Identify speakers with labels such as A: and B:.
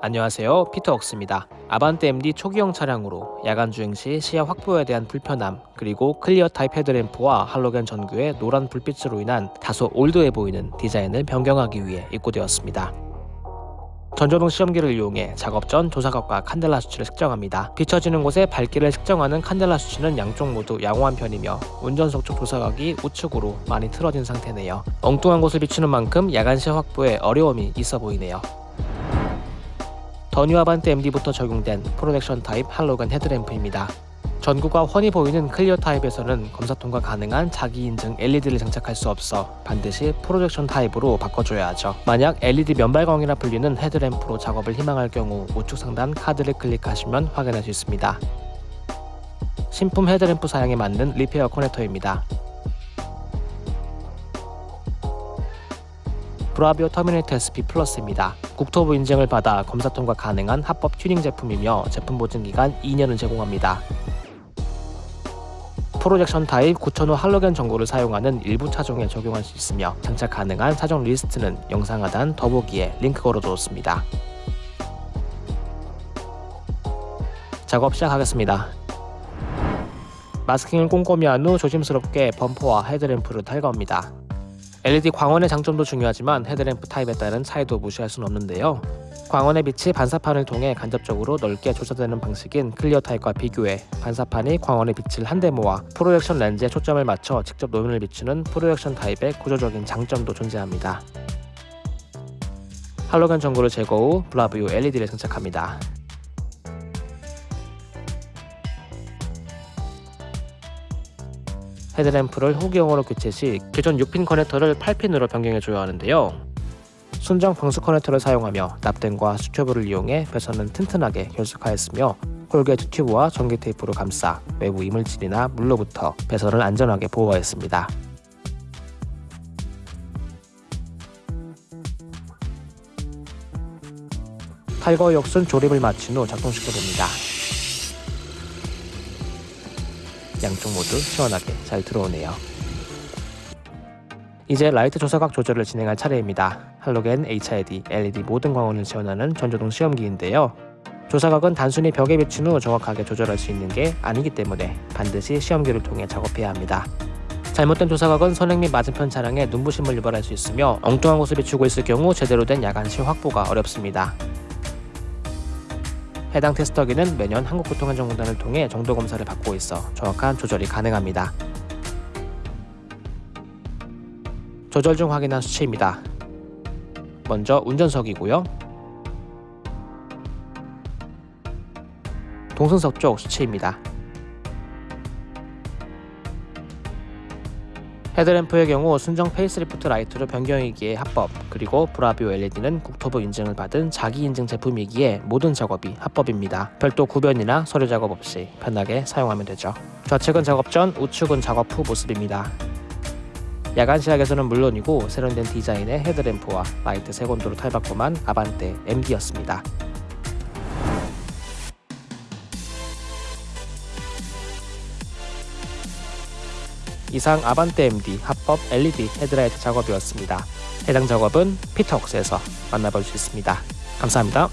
A: 안녕하세요 피터웍스입니다 아반떼 MD 초기형 차량으로 야간 주행 시 시야 확보에 대한 불편함 그리고 clear 타입 헤드램프와 할로겐 전구의 노란 불빛으로 인한 다소 올드해 보이는 디자인을 변경하기 위해 입고되었습니다 전조등 시험기를 이용해 작업 전 조사각과 칸델라 수치를 측정합니다. 비춰지는 곳에 밝기를 측정하는 칸델라 수치는 양쪽 모두 양호한 편이며 운전석 쪽 조사각이 우측으로 많이 틀어진 상태네요. 엉뚱한 곳을 비추는 만큼 야간 시야 확보에 어려움이 있어 보이네요. 더 뉴 아반떼 MD부터 적용된 프로젝션 타입 할로겐 헤드램프입니다. 전구가 훤히 보이는 clear 타입에서는 검사 통과 가능한 자기 인증 LED를 장착할 수 없어 반드시 프로젝션 타입으로 바꿔줘야 하죠. 만약 LED 면발광이라 불리는 헤드램프로 작업을 희망할 경우 우측 상단 카드를 클릭하시면 확인할 수 있습니다. 신품 헤드램프 사양에 맞는 repair 커넥터입니다. 브라비오 터미네이터 SP 플러스입니다. 국토부 인증을 받아 검사 통과 가능한 합법 튜닝 제품이며 제품 보증 기간 2년을 제공합니다. 프로젝션 타입 9000호 할로겐 전구를 사용하는 일부 차종에 적용할 수 있으며 장착 가능한 차종 리스트는 영상 하단 더보기에 링크 걸어두었습니다. 작업 시작하겠습니다. 마스킹을 꼼꼼히 한 후 조심스럽게 범퍼와 헤드램프를 탈거합니다. LED 광원의 장점도 중요하지만 헤드램프 타입에 따른 차이도 무시할 수는 없는데요. 광원의 빛이 반사판을 통해 간접적으로 넓게 조사되는 방식인 clear 타입과 비교해 반사판이 광원의 빛을 한데 모아 프로젝션 렌즈에 초점을 맞춰 직접 노면을 비추는 프로젝션 타입의 구조적인 장점도 존재합니다. 할로겐 전구를 제거 후 브라비오 LED를 장착합니다. 헤드램프를 후기용으로 교체 시 기존 6핀 커넥터를 8핀으로 변경해줘야 하는데요. 순정 방수 커넥터를 사용하며 납땜과 수축튜브를 이용해 배선은 튼튼하게 결속하였으며 corrugate 튜브와 전기 테이프로 감싸 외부 이물질이나 물로부터 배선을 안전하게 보호하였습니다. 탈거 역순 조립을 마친 후 작동시켜봅니다. 양쪽 모두 시원하게 잘 들어오네요. 이제 라이트 조사각 조절을 진행할 차례입니다. 할로겐, HID, LED 모든 광원을 지원하는 전조등 시험기인데요. 조사각은 단순히 벽에 비춘 후 정확하게 조절할 수 있는 게 아니기 때문에 반드시 시험기를 통해 작업해야 합니다. 잘못된 조사각은 선행 및 맞은편 차량에 눈부심을 유발할 수 있으며 엉뚱한 곳을 비추고 있을 경우 제대로 된 야간 시야 확보가 어렵습니다. 해당 테스터기는 매년 한국교통안전공단을 통해 정도 검사를 받고 있어 정확한 조절이 가능합니다. 조절 중 확인한 수치입니다. 먼저 운전석이고요. 동승석 쪽 수치입니다. 헤드램프의 경우 순정 페이스리프트 라이트로 변경이기에 합법 그리고 브라비오 LED는 국토부 인증을 받은 자기 인증 제품이기에 모든 작업이 합법입니다. 별도 구변이나 서류 작업 없이 편하게 사용하면 되죠. 좌측은 작업 전, 우측은 작업 후 모습입니다. 야간 시야에서는 물론이고 세련된 디자인의 헤드램프와 라이트 색온도로 탈바꿈한 아반떼 MD였습니다. 이상 아반떼 MD 합법 LED 헤드라이트 작업이었습니다. 해당 작업은 피터웍스에서 만나볼 수 있습니다. 감사합니다.